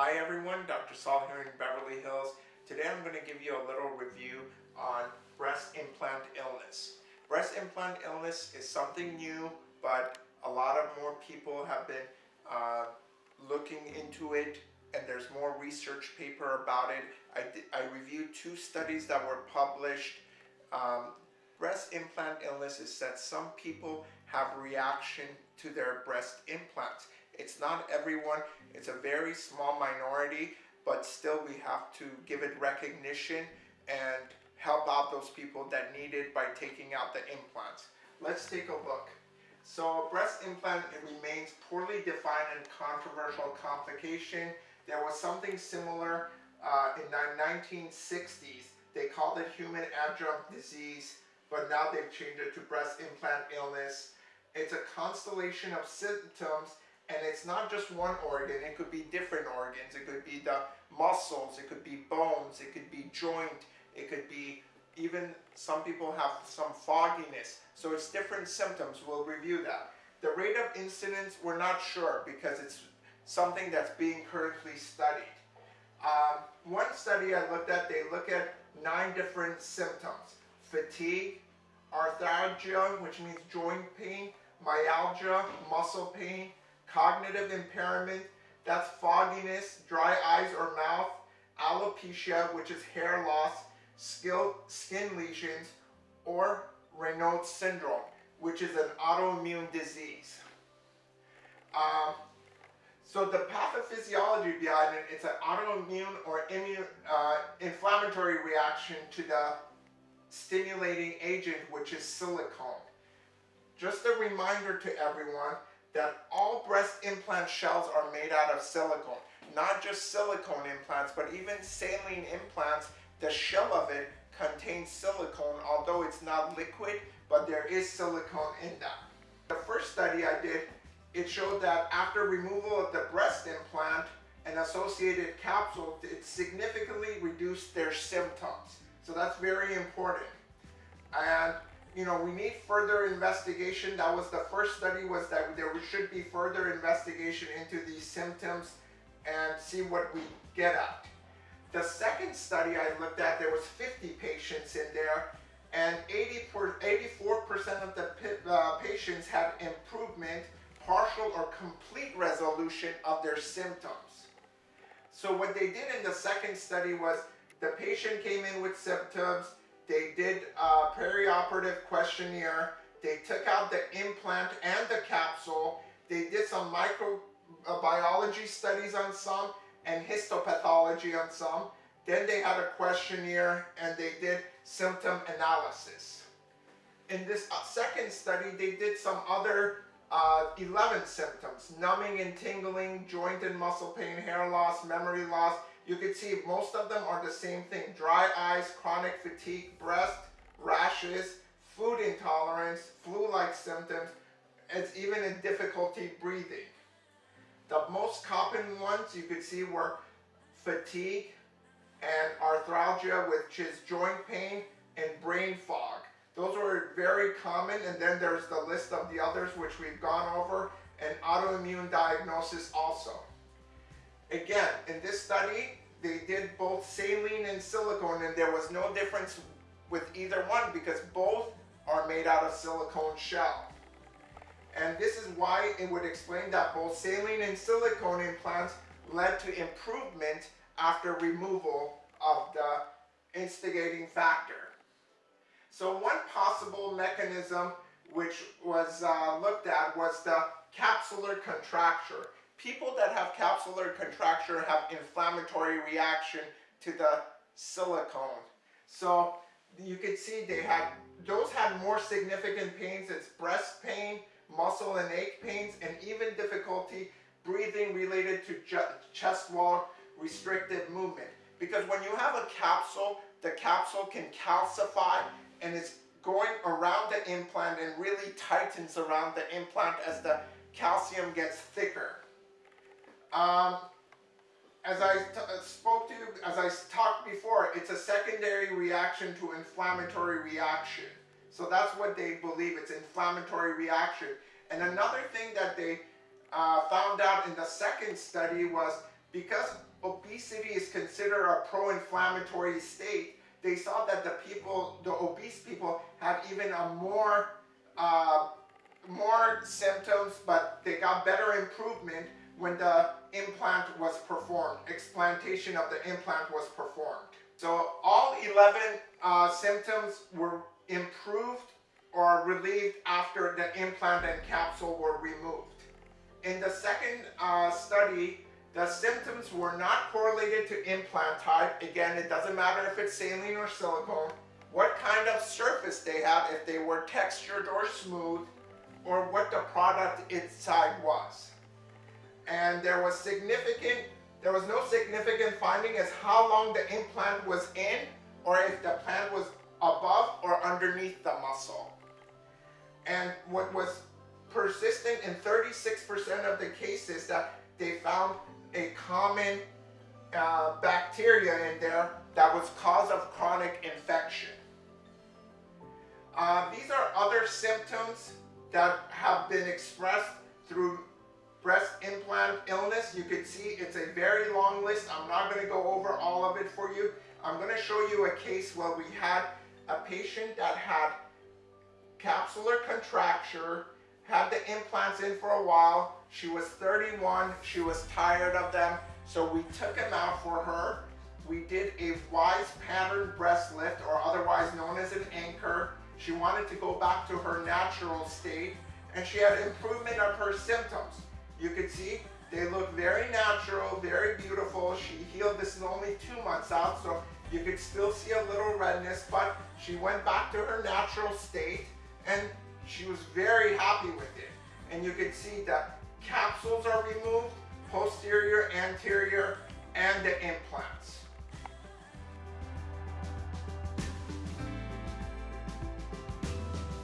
Hi everyone, Dr. Saul here in Beverly Hills. Today I'm going to give you a little review on breast implant illness. Breast implant illness is something new, but a lot of more people have been uh, looking into it and there's more research paper about it. I, I reviewed two studies that were published. Um, breast implant illness is that some people have reaction to their breast implants. It's not everyone, it's a very small minority, but still we have to give it recognition and help out those people that need it by taking out the implants. Let's take a look. So breast implant remains poorly defined and controversial complication. There was something similar uh, in the 1960s. They called it human adjuvant disease, but now they've changed it to breast implant illness. It's a constellation of symptoms and it's not just one organ, it could be different organs. It could be the muscles, it could be bones, it could be joint, it could be even some people have some fogginess. So it's different symptoms. We'll review that. The rate of incidence, we're not sure because it's something that's being currently studied. Um, one study I looked at, they look at nine different symptoms. Fatigue, arthralgia, which means joint pain, myalgia, muscle pain, cognitive impairment, that's fogginess, dry eyes or mouth, alopecia, which is hair loss, skin lesions, or Raynaud syndrome, which is an autoimmune disease. Um, so the pathophysiology behind it, it's an autoimmune or immune, uh, inflammatory reaction to the stimulating agent, which is silicone. Just a reminder to everyone that all breast implant shells are made out of silicone. Not just silicone implants, but even saline implants, the shell of it contains silicone, although it's not liquid, but there is silicone in that. The first study I did, it showed that after removal of the breast implant and associated capsule, it significantly reduced their symptoms. So that's very important. And you know, we need further investigation. That was the first study was that there should be further investigation into these symptoms and see what we get at. The second study I looked at, there was 50 patients in there and 80 84% of the uh, patients had improvement, partial or complete resolution of their symptoms. So what they did in the second study was the patient came in with symptoms, they did a perioperative questionnaire. They took out the implant and the capsule. They did some microbiology studies on some and histopathology on some. Then they had a questionnaire and they did symptom analysis. In this uh, second study, they did some other uh, 11 symptoms, numbing and tingling, joint and muscle pain, hair loss, memory loss, you can see most of them are the same thing. Dry eyes, chronic fatigue, breast, rashes, food intolerance, flu-like symptoms, it's even a difficulty breathing. The most common ones you could see were fatigue and arthralgia, which is joint pain, and brain fog. Those were very common, and then there's the list of the others which we've gone over, and autoimmune diagnosis also. Again, in this study, they did both saline and silicone and there was no difference with either one because both are made out of silicone shell. And this is why it would explain that both saline and silicone implants led to improvement after removal of the instigating factor. So one possible mechanism which was uh, looked at was the capsular contracture people that have capsular contracture have inflammatory reaction to the silicone. So you could see they had, those had more significant pains. It's breast pain, muscle and ache pains, and even difficulty breathing related to chest wall restricted movement. Because when you have a capsule, the capsule can calcify and it's going around the implant and really tightens around the implant as the calcium gets thicker. Um, as I uh, spoke to you, as I talked before, it's a secondary reaction to inflammatory reaction. So that's what they believe, it's inflammatory reaction. And another thing that they uh, found out in the second study was because obesity is considered a pro-inflammatory state, they saw that the people, the obese people, have even a more, uh, more symptoms, but they got better improvement when the implant was performed, explantation of the implant was performed. So all 11 uh, symptoms were improved or relieved after the implant and capsule were removed. In the second uh, study, the symptoms were not correlated to implant type. Again, it doesn't matter if it's saline or silicone, what kind of surface they have, if they were textured or smooth, or what the product inside was. And there was significant, there was no significant finding as how long the implant was in, or if the plant was above or underneath the muscle. And what was persistent in 36% of the cases that they found a common uh, bacteria in there that was cause of chronic infection. Uh, these are other symptoms that have been expressed through breast implant illness. You can see it's a very long list. I'm not going to go over all of it for you. I'm going to show you a case where we had a patient that had capsular contracture, had the implants in for a while. She was 31, she was tired of them, so we took them out for her. We did a WISE pattern breast lift, or otherwise known as an anchor. She wanted to go back to her natural state, and she had improvement of her symptoms. You can see they look very natural, very beautiful. She healed this is only two months out, so you could still see a little redness, but she went back to her natural state and she was very happy with it. And you can see that capsules are removed, posterior, anterior, and the implants.